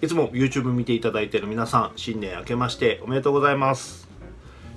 いつも YouTube 見ていただいている皆さん、新年明けましておめでとうございます。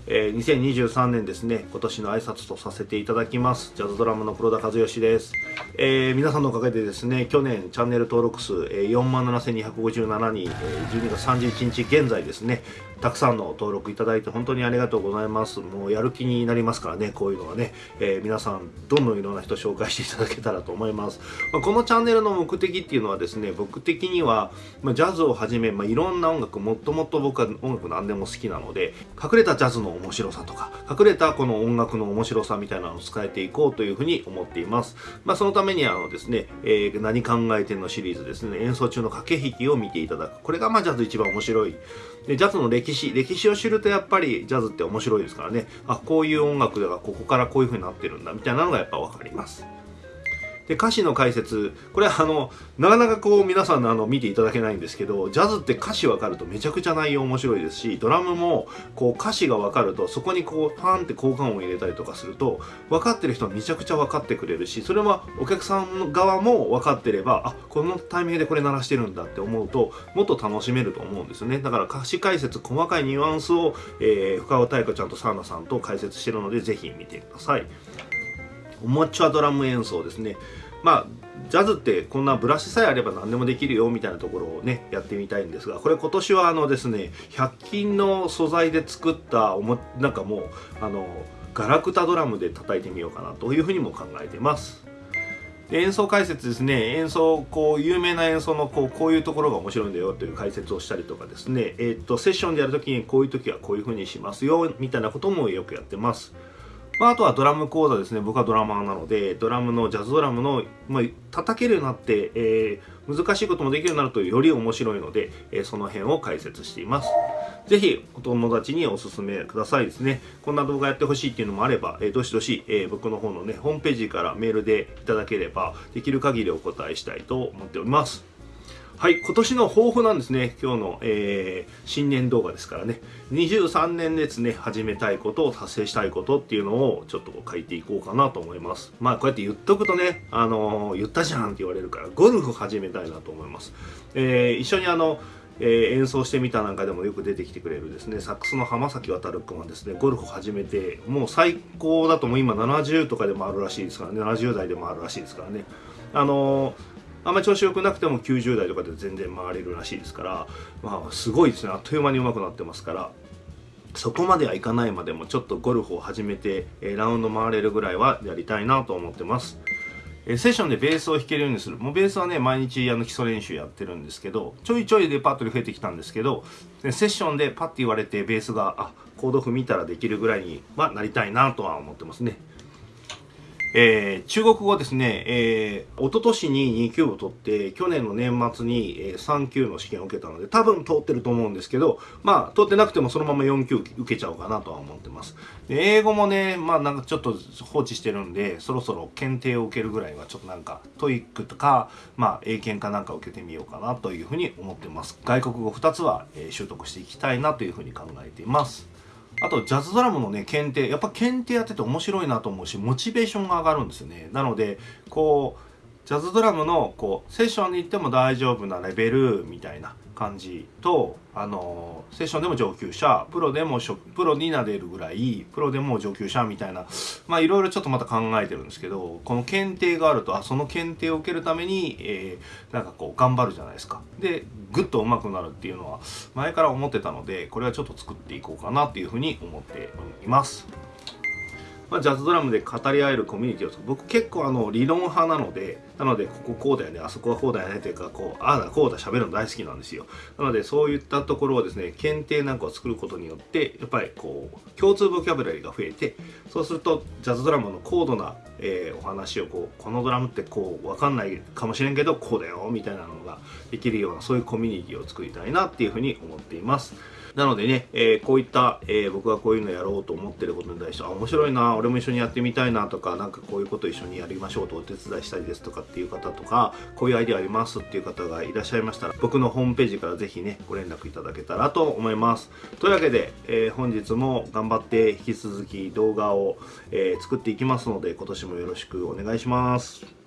えー、2023年ですね、今年の挨拶とさせていただきます。ジャズドラムの黒田和義です。えー、皆さんのおかげでですね、去年チャンネル登録数、えー、47,257人、えー、12月31日現在ですね、たくさんの登録いただいて本当にありがとうございます。もうやる気になりますからね、こういうのはね、えー、皆さんどんどんいろんな人紹介していただけたらと思います。まあ、このチャンネルの目的っていうのはですね、僕的には、まあ、ジャズをはじめ、まあ、いろんな音楽、もっともっと僕は音楽何でも好きなので、隠れたジャズの面白さとか、隠れたこの音楽の面白さみたいなのを伝えていこうというふうに思っています。まあ、そのためにあのですね、えー、何考えてんのシリーズですね、演奏中の駆け引きを見ていただく。これがまあジャズ一番面白い。で、ジャズの歴史、歴史を知るとやっぱりジャズって面白いですからね。あ、こういう音楽ではここからこういう風になってるんだみたいなのがやっぱ分かります。で歌詞の解説これはあのなかなかこう皆さんのあの見ていただけないんですけどジャズって歌詞分かるとめちゃくちゃ内容面白いですしドラムもこう歌詞が分かるとそこにこうパーンって効果音を入れたりとかすると分かってる人はめちゃくちゃ分かってくれるしそれはお客さん側も分かってればあこのタイミングでこれ鳴らしてるんだって思うともっと楽しめると思うんですよねだから歌詞解説細かいニュアンスを、えー、深尾太鼓ちゃんとサーナさんと解説してるのでぜひ見てください。おもちゃドラム演奏ですね。まあジャズってこんなブラシさえあれば何でもできるよみたいなところをねやってみたいんですがこれ今年はあのですね100均の素材で作ったおもなんかもうあのガラクタドラムで叩いてみようかなというふうにも考えてます。演奏解説ですね演奏こう有名な演奏のこうこういうところが面白いんだよという解説をしたりとかですねえー、っとセッションでやるときにこういう時はこういうふうにしますよみたいなこともよくやってます。まあ、あとはドラム講座ですね。僕はドラマーなので、ドラムの、ジャズドラムの、まあ、叩けるようになって、えー、難しいこともできるようになるとより面白いので、えー、その辺を解説しています。ぜひ、お友達にお勧めくださいですね。こんな動画やってほしいっていうのもあれば、えー、どしどし、え、僕の方のね、ホームページからメールでいただければ、できる限りお答えしたいと思っております。はい、今年の抱負なんですね。今日の、えー、新年動画ですからね。23年ですね、始めたいことを達成したいことっていうのをちょっと書いていこうかなと思います。まあ、こうやって言っとくとね、あのー、言ったじゃんって言われるから、ゴルフ始めたいなと思います。えー、一緒にあの、えー、演奏してみたなんかでもよく出てきてくれるですねサックスの浜崎渉君はですねゴルフ始めてもう最高だともう今70とかでもあるらしいですからね70代でもあるらしいですからねあのーあんまり調子良くなくても90代とかで全然回れるらしいですから、まあ、すごいですねあっという間に上手くなってますからそこまではいかないまでもちょっとゴルフを始めて、えラウンド回れるぐらいはやりたいなと思ってます。えセッションでベースを弾けるようにする。もうベースはね、毎日あの基礎練習やってるんですけど、ちょいちょいレパートリー増えてきたんですけど、セッションでパッて言われてベースが、あ、コード譜見たらできるぐらいにはなりたいなとは思ってますね。えー、中国語ですね、えー、一昨年に2級を取って、去年の年末に、え、3級の試験を受けたので、多分通ってると思うんですけど、まあ、通ってなくてもそのまま4級受けちゃおうかなとは思ってます。で英語もね、まあなんかちょっと放置してるんで、そろそろ検定を受けるぐらいは、ちょっとなんか、 TOEIC とか、まあ、英検かなんか受けてみようかなというふうに思ってます。外国語2つは、えー、習得していきたいなというふうに考えています。あと、ジャズドラムのね、検定、やっぱ検定やってて面白いなと思うし、モチベーションが上がるんですよね。なので、こう、ジャズドラムの、こう、セッションに行っても大丈夫なレベルみたいな感じと、あのセッションでも上級者、プロでもプロになれるぐらい、プロでも上級者みたいな、まあいろいろちょっとまた考えてるんですけど、この検定があると、あ、その検定を受けるために、えー、なんかこう頑張るじゃないですか。で、ぐっと上手くなるっていうのは前から思ってたので、これはちょっと作っていこうかなっていうふうに思っています。まあ、ジャズドラムで語り合えるコミュニティを僕結構あの理論派なのでなのでこここうだよねあそこはこうだよねというかこうああだこうだ喋るの大好きなんですよ。なのでそういったところをですね検定なんかを作ることによってやっぱりこう共通ボキャブラリーが増えてそうするとジャズドラムの高度な、えー、お話をこうこのドラムってこう分かんないかもしれんけどこうだよみたいなのができるようなそういうコミュニティを作りたいなっていうふうに思っています。なのでね、えー、こういった、えー、僕がこういうのやろうと思ってることに対して、あ、面白いな、俺も一緒にやってみたいなとか、なんかこういうこと一緒にやりましょうとお手伝いしたいですとかっていう方とか、こういうアイデアありますっていう方がいらっしゃいましたら、僕のホームページからぜひね、ご連絡いただけたらと思います。というわけで、えー、本日も頑張って引き続き動画を、え作っていきますので、今年もよろしくお願いします。